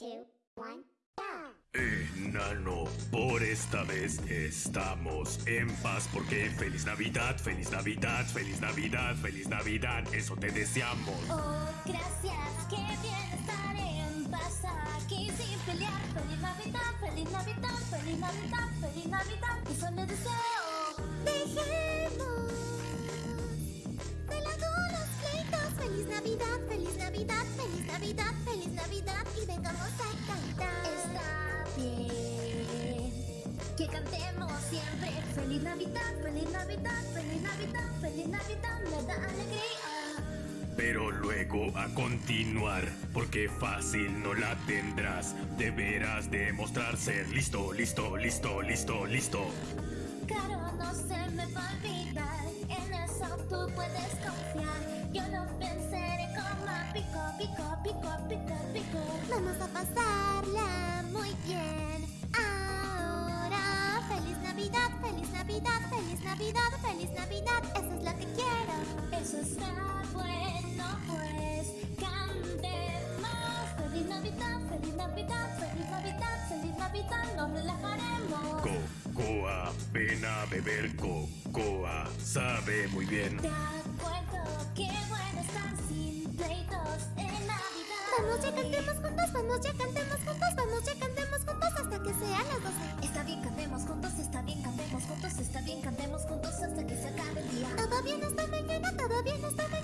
two, one, go! Enano, por esta vez estamos en paz porque feliz Navidad, feliz Navidad, feliz Navidad, feliz Navidad, eso te deseamos. Oh, gracias, qué bien estar en paz aquí sin pelear. Feliz Navidad, feliz Navidad, feliz Navidad, feliz Navidad. Eso le deseo. Dejemos de lado los pleitos. Feliz Navidad, feliz Navidad, feliz Navidad siempre. Feliz Navidad, feliz Navidad, feliz Navidad, feliz Navidad. Me da alegría. Pero luego a continuar, porque fácil no la tendrás. Deberás demostrar ser listo, listo, listo, listo, listo. Claro, no se me va a olvidar. En eso tú puedes confiar. Yo lo venceré como pico, pico, pico, pico, pico. Vamos a pasarla Navidad, feliz Navidad, feliz Navidad, feliz Navidad. Eso es lo que quiero. Eso está bueno, pues cantemos. Feliz Navidad, feliz Navidad, feliz Navidad, feliz Navidad. Nos relajaremos. Cocoa, ven a beber cocoa, sabe muy bien. De acuerdo, qué bueno estar sin pleitos en Navidad. Vamos, ya cantemos juntos, vamos, ya cantemos juntos, vamos, ya cantemos bien, cantemos juntos hasta que se acabe el día. Todo bien hasta mañana, todo bien hasta mañana,